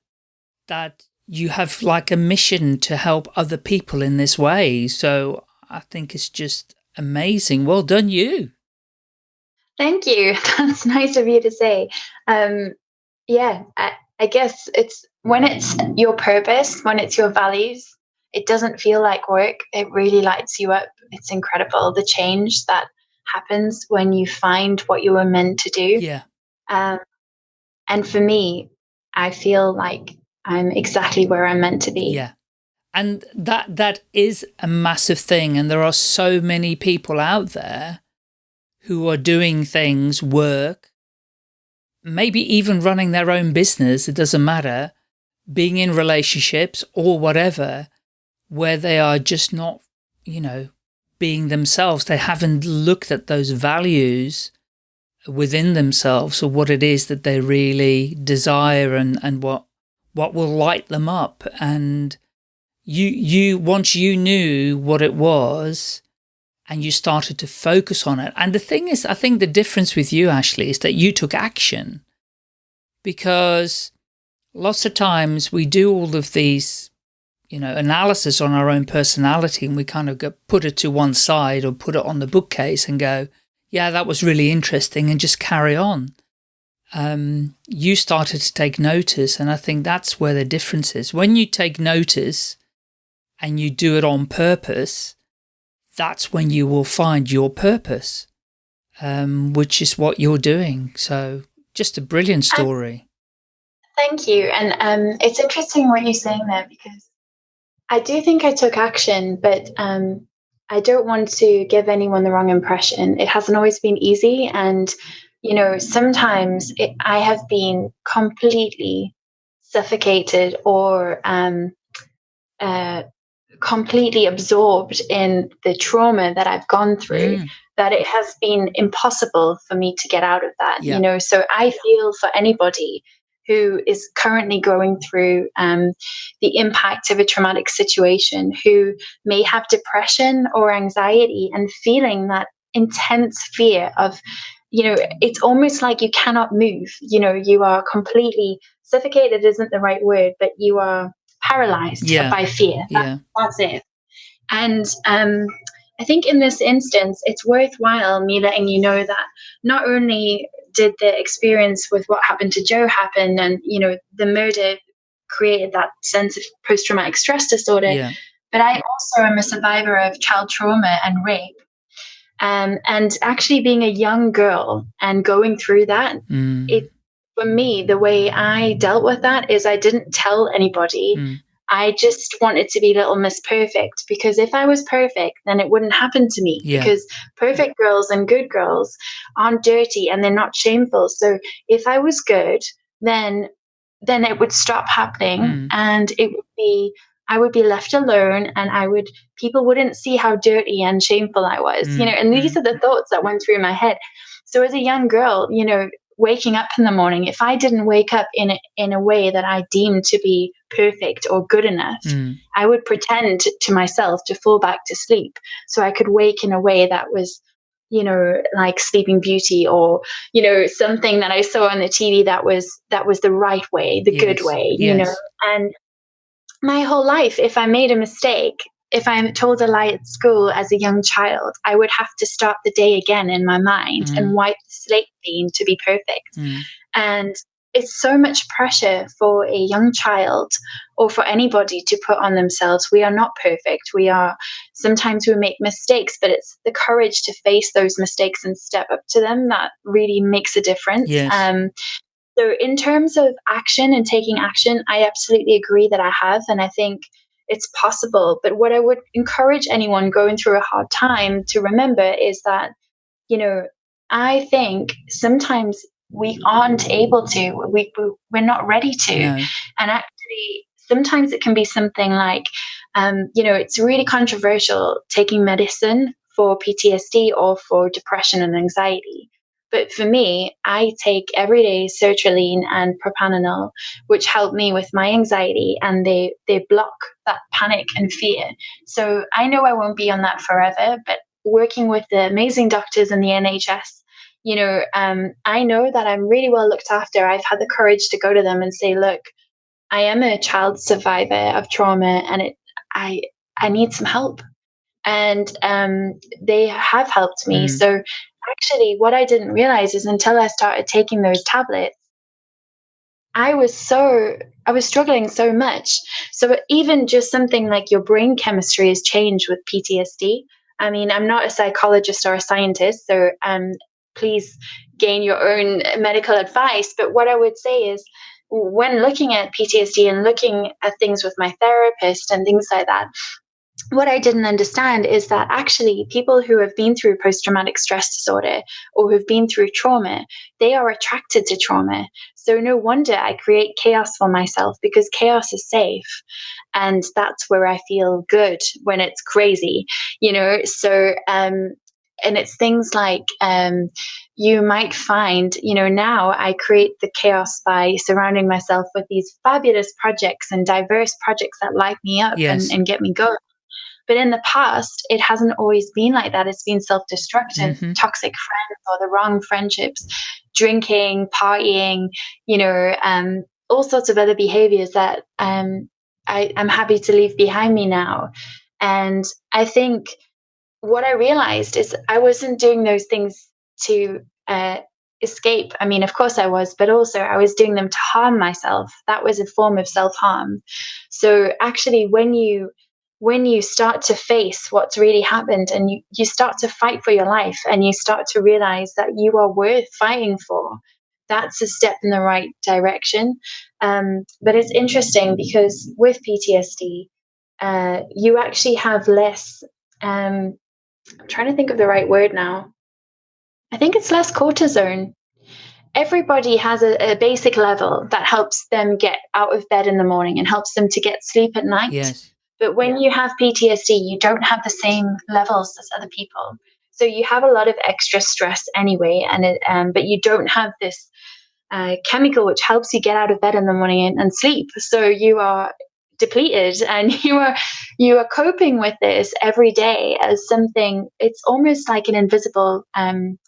that you have like a mission to help other people in this way. So I think it's just amazing. Well done, you. Thank you. That's nice of you to say. Um, yeah, I, I guess it's when it's your purpose, when it's your values, it doesn't feel like work. It really lights you up. It's incredible the change that happens when you find what you were meant to do. Yeah. Um, and for me, I feel like I'm exactly where I'm meant to be. Yeah. And that that is a massive thing. And there are so many people out there who are doing things, work, maybe even running their own business, it doesn't matter, being in relationships or whatever, where they are just not, you know, being themselves. They haven't looked at those values within themselves or what it is that they really desire and, and what, what will light them up. And you, you, once you knew what it was, and you started to focus on it. And the thing is, I think the difference with you, Ashley, is that you took action because lots of times we do all of these, you know, analysis on our own personality and we kind of go, put it to one side or put it on the bookcase and go, yeah, that was really interesting and just carry on. Um, you started to take notice and I think that's where the difference is. When you take notice and you do it on purpose, that's when you will find your purpose, um, which is what you're doing. So just a brilliant story. Thank you. And um, it's interesting what you're saying there because I do think I took action, but um, I don't want to give anyone the wrong impression. It hasn't always been easy. And, you know, sometimes it, I have been completely suffocated or um, uh, completely absorbed in the trauma that I've gone through mm. that it has been impossible for me to get out of that. Yeah. You know, so I feel for anybody who is currently going through um, the impact of a traumatic situation, who may have depression or anxiety and feeling that intense fear of, you know, it's almost like you cannot move. You know, you are completely suffocated, isn't the right word, but you are paralyzed yeah. by fear. That, yeah. That's it. And um, I think in this instance, it's worthwhile me letting you know that not only did the experience with what happened to Joe happen, and you know the murder created that sense of post-traumatic stress disorder, yeah. but I also am a survivor of child trauma and rape. Um, and actually being a young girl and going through that, mm. it for me, the way I dealt with that is I didn't tell anybody. Mm. I just wanted to be little Miss Perfect because if I was perfect, then it wouldn't happen to me yeah. because perfect girls and good girls aren't dirty and they're not shameful. So if I was good, then then it would stop happening mm. and it would be I would be left alone and I would people wouldn't see how dirty and shameful I was, mm. you know, and these mm. are the thoughts that went through my head. So as a young girl, you know, waking up in the morning, if I didn't wake up in a, in a way that I deemed to be perfect or good enough, mm. I would pretend to myself to fall back to sleep so I could wake in a way that was, you know, like Sleeping Beauty or you know something that I saw on the TV that was that was the right way, the yes. good way, yes. you know, and my whole life, if I made a mistake, if I'm told a lie at school as a young child, I would have to start the day again in my mind mm. and wipe the slate clean to be perfect. Mm. And it's so much pressure for a young child or for anybody to put on themselves. We are not perfect. We are sometimes we make mistakes, but it's the courage to face those mistakes and step up to them that really makes a difference. Yes. Um, so, in terms of action and taking action, I absolutely agree that I have. And I think it's possible. But what I would encourage anyone going through a hard time to remember is that, you know, I think sometimes we aren't able to, we, we're not ready to. No. And actually, sometimes it can be something like, um, you know, it's really controversial taking medicine for PTSD or for depression and anxiety. But for me, I take everyday sertraline and propranolol, which help me with my anxiety and they, they block that panic and fear. So I know I won't be on that forever, but working with the amazing doctors in the NHS, you know, um, I know that I'm really well looked after. I've had the courage to go to them and say, look, I am a child survivor of trauma and it, I, I need some help. and um, they have helped me. Mm. So actually, what I didn't realize is until I started taking those tablets, I was so I was struggling so much. So even just something like your brain chemistry has changed with PTSD. I mean, I'm not a psychologist or a scientist, so um, please gain your own medical advice. But what I would say is, when looking at PTSD and looking at things with my therapist and things like that, what I didn't understand is that actually people who have been through post traumatic stress disorder or who've been through trauma, they are attracted to trauma. So no wonder I create chaos for myself because chaos is safe. And that's where I feel good when it's crazy, you know? So, um, and it's things like um, you might find, you know, now I create the chaos by surrounding myself with these fabulous projects and diverse projects that light me up yes. and, and, get me going. But in the past, it hasn't always been like that. It's been self destructive, mm-hmm. toxic friends or the wrong friendships, drinking, partying, you know, um, all sorts of other behaviors that um, I, I'm happy to leave behind me now. And I think what I realized is I wasn't doing those things to uh, escape. I mean, of course I was, but also I was doing them to harm myself. That was a form of self harm. So actually, when you when you start to face what's really happened and you, you start to fight for your life and you start to realize that you are worth fighting for, that's a step in the right direction. Um, but it's interesting because with PTSD, uh, you actually have less. Um, I'm trying to think of the right word now. I think it's less cortisone. Everybody has a, a basic level that helps them get out of bed in the morning and helps them to get sleep at night. Yes but when you have PTSD, you don't have the same levels as other people. So you have a lot of extra stress anyway, and it, um, but you don't have this uh, chemical which helps you get out of bed in the morning and, and sleep. So you are depleted, and you are you are coping with this every day as something. It's almost like an invisible. Um,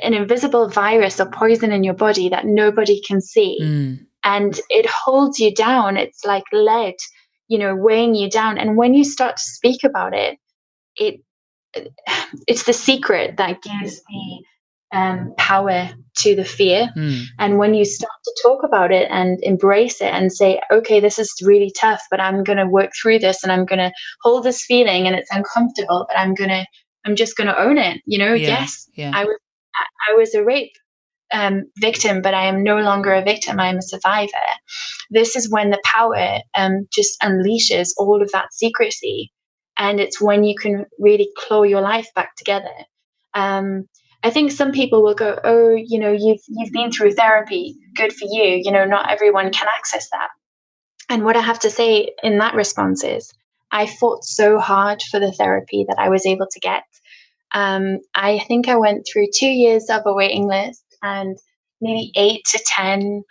an invisible virus or poison in your body that nobody can see. Mm. And it holds you down. It's like lead you know weighing you down and when you start to speak about it it it's the secret that gives the um, power to the fear mm. and when you start to talk about it and embrace it and say okay this is really tough but i'm going to work through this and i'm going to hold this feeling and it's uncomfortable but i'm going to i'm just going to own it you know yeah. yes yeah. i was I was a rape um, victim, but I am no longer a victim. I am a survivor. This is when the power um, just unleashes all of that secrecy. And it's when you can really claw your life back together. Um, I think some people will go, "Oh, you know, you've you've been through therapy. Good for you. You know, not everyone can access that." And what I have to say in that response is, I fought so hard for the therapy that I was able to get. Um, I think I went through two years of a waiting list and maybe eight to 10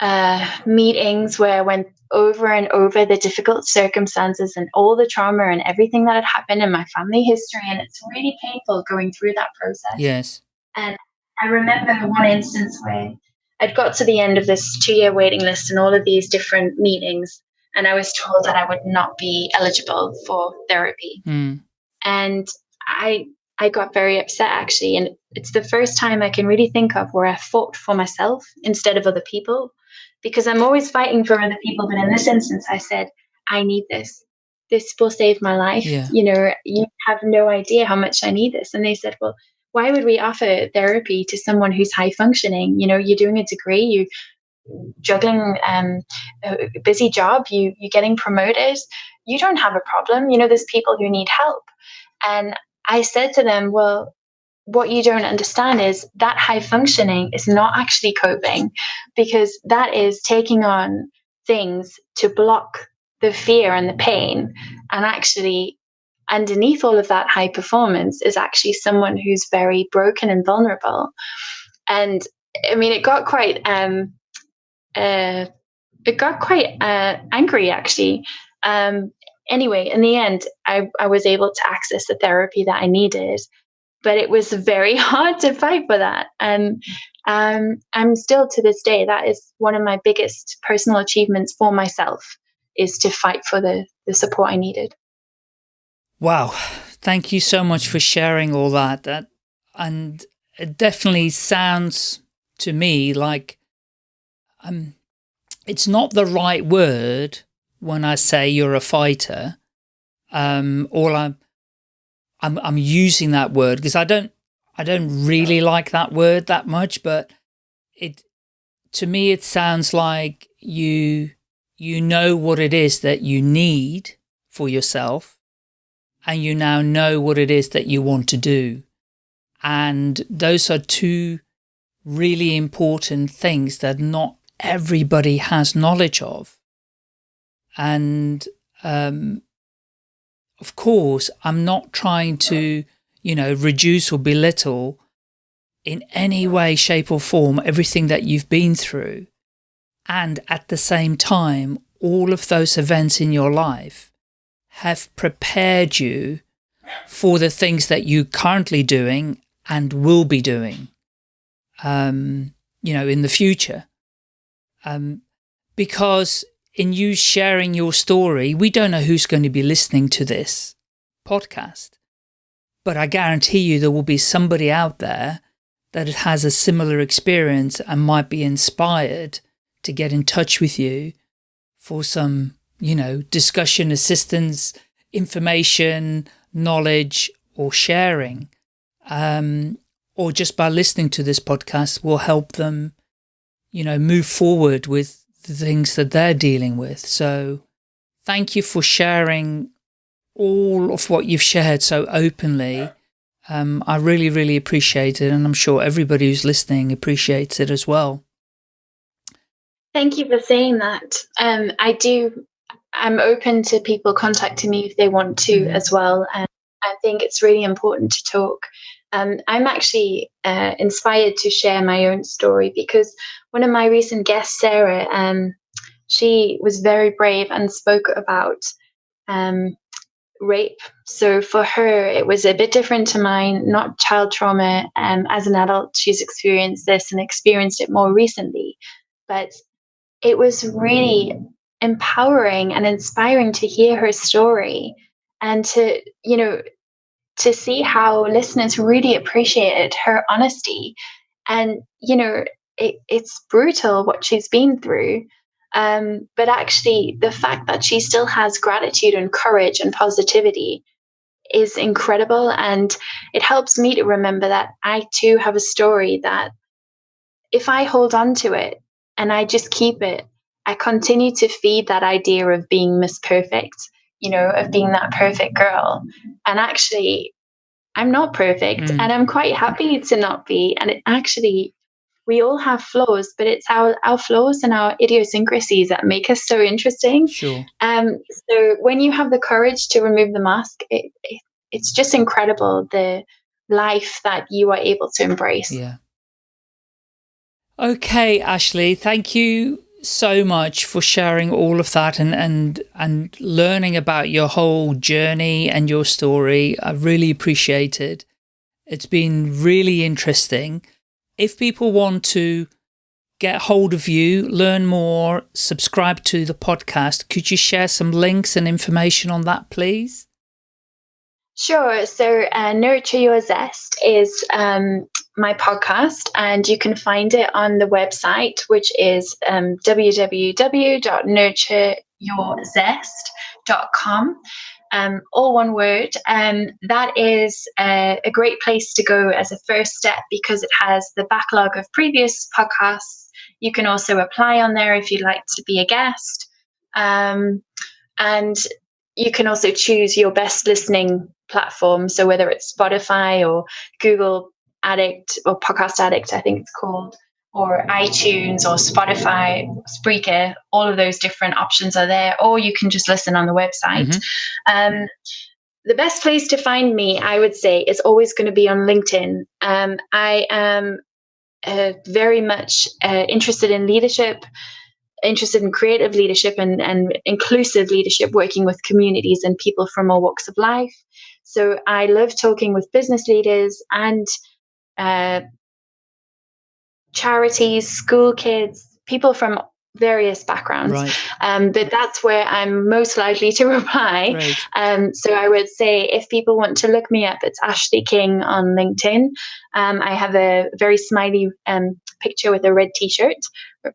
uh, meetings where I went over and over the difficult circumstances and all the trauma and everything that had happened in my family history. And it's really painful going through that process. Yes. And I remember one instance where I'd got to the end of this two year waiting list and all of these different meetings, and I was told that I would not be eligible for therapy. Mm. And I I got very upset actually. And it's the first time I can really think of where I fought for myself instead of other people because I'm always fighting for other people. But in this instance, I said, I need this. This will save my life. Yeah. You know, you have no idea how much I need this. And they said, Well, why would we offer therapy to someone who's high functioning? You know, you're doing a degree, you're juggling um, a busy job, you you're getting promoted. You don't have a problem. You know, there's people who need help. And I said to them, well, what you don't understand is that high functioning is not actually coping because that is taking on things to block the fear and the pain. And actually, underneath all of that high performance is actually someone who's very broken and vulnerable. And I mean, it got quite, um, uh, it got quite uh, angry actually. Um, anyway, in the end, I, I was able to access the therapy that I needed. But it was very hard to fight for that. And um, I'm still to this day, that is one of my biggest personal achievements for myself is to fight for the, the support I needed. Wow. Thank you so much for sharing all that. That and it definitely sounds to me like um it's not the right word when I say you're a fighter. Um all I'm I'm I'm using that word because I don't I don't really like that word that much, but it to me it sounds like you you know what it is that you need for yourself and you now know what it is that you want to do. And those are two really important things that not everybody has knowledge of. And, um, of course, I'm not trying to, you know, reduce or belittle in any way, shape or form everything that you've been through. And at the same time, all of those events in your life have prepared you for the things that you're currently doing and will be doing, um, you know, in the future. Um, because in you sharing your story, we don't know who's going to be listening to this podcast, but I guarantee you there will be somebody out there that has a similar experience and might be inspired to get in touch with you for some you know, discussion, assistance, information, knowledge, or sharing, um, or just by listening to this podcast will help them, you know, move forward with the things that they're dealing with. So thank you for sharing all of what you've shared so openly. Um, I really, really appreciate it. And I'm sure everybody who's listening appreciates it as well. Thank you for saying that. Um, I do I'm open to people contacting me if they want to mm-hmm. as well. And I think it's really important to talk. Um, I'm actually uh, inspired to share my own story because one of my recent guests, Sarah, um, she was very brave and spoke about um, rape. So for her, it was a bit different to mine, not child trauma. Um, as an adult, she's experienced this and experienced it more recently. But it was really empowering and inspiring to hear her story and to, you know, to see how listeners really appreciated her honesty. And, you know, it, it's brutal what she's been through. Um, but actually, the fact that she still has gratitude and courage and positivity is incredible. And it helps me to remember that I too have a story that if I hold on to it and I just keep it, I continue to feed that idea of being Miss Perfect, you know, of being that perfect girl. And actually, I'm not perfect mm. and I'm quite happy to not be. And it actually, we all have flaws, but it's our, our flaws and our idiosyncrasies that make us so interesting. Sure. Um, so when you have the courage to remove the mask, it, it, it's just incredible the life that you are able to embrace. Yeah. Okay, Ashley, thank you so much for sharing all of that and, and, and learning about your whole journey and your story. I really appreciate it. It's been really interesting. If people want to get hold of you, learn more, subscribe to the podcast, could you share some links and information on that, please? Sure. So, uh, Nurture Your Zest is um, my podcast, and you can find it on the website, which is um, www.nurtureyourzest.com. Um, all one word. Um, that is a, a great place to go as a first step because it has the backlog of previous podcasts. You can also apply on there if you'd like to be a guest. Um, and you can also choose your best listening platform. So whether it's Spotify or Google Addict or Podcast Addict, I think it's called, or iTunes or Spotify, Spreaker, all of those different options are there, or you can just listen on the website. Mm-hmm. Um, the best place to find me, I would say, is always going to be on LinkedIn. Um, I am uh, very much uh, interested in leadership interested in creative leadership and, and inclusive leadership, working with communities and people from all walks of life. So I love talking with business leaders and uh, charities, school kids, people from various backgrounds. Right. Um, but that's where I'm most likely to reply. Right. Um, so I would say if people want to look me up, it's Ashley King on LinkedIn. Um, I have a very smiley um, picture with a red t-shirt.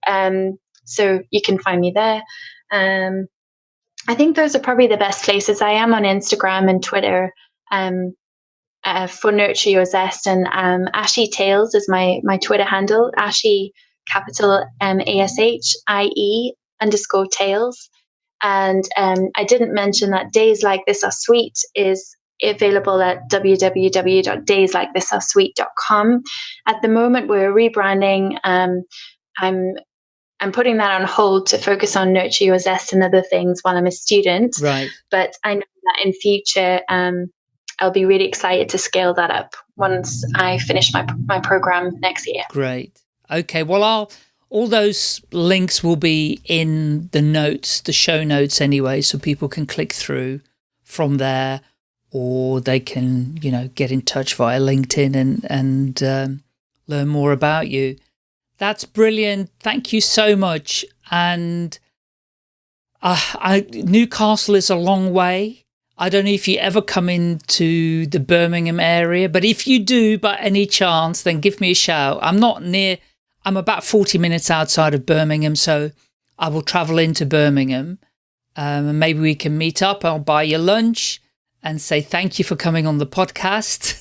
Um, so you can find me there. Um, I think those are probably the best places. I am on Instagram and Twitter um, uh, for Nurture Your Zest, and um, Ashy Tales is my my Twitter handle. Ashy capital M A S H I E underscore Tales. And um, I didn't mention that Days Like This Are Sweet is available at www.dayslikeThisAreSweet.com. At the moment, we're rebranding. Um, I'm I'm putting that on hold to focus on nurture your zest and other things while I'm a student. Right. But I know that in future, um, I'll be really excited to scale that up once I finish my my program next year. Great. Okay. Well, I'll all those links will be in the notes, the show notes anyway, so people can click through from there, or they can, you know, get in touch via LinkedIn and and um, learn more about you. That's brilliant. Thank you so much. And uh, I, Newcastle is a long way. I don't know if you ever come into the Birmingham area, but if you do by any chance, then give me a shout. I'm not near, I'm about 40 minutes outside of Birmingham, so I will travel into Birmingham. Um, and maybe we can meet up. I'll buy you lunch and say thank you for coming on the podcast.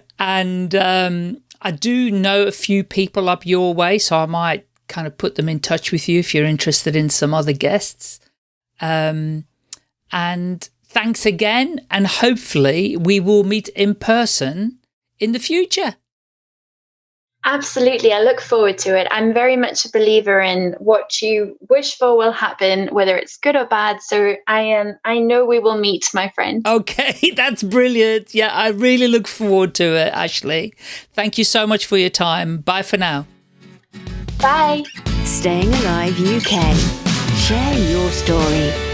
and um, I do know a few people up your way, so I might kind of put them in touch with you if you're interested in some other guests. Um, and thanks again, and hopefully we will meet in person in the future. Absolutely. I look forward to it. I'm very much a believer in what you wish for will happen, whether it's good or bad. So I am, um, I know we will meet, my friend. Okay. That's brilliant. Yeah. I really look forward to it, Ashley. Thank you so much for your time. Bye for now. Bye. Staying Alive UK. Share your story.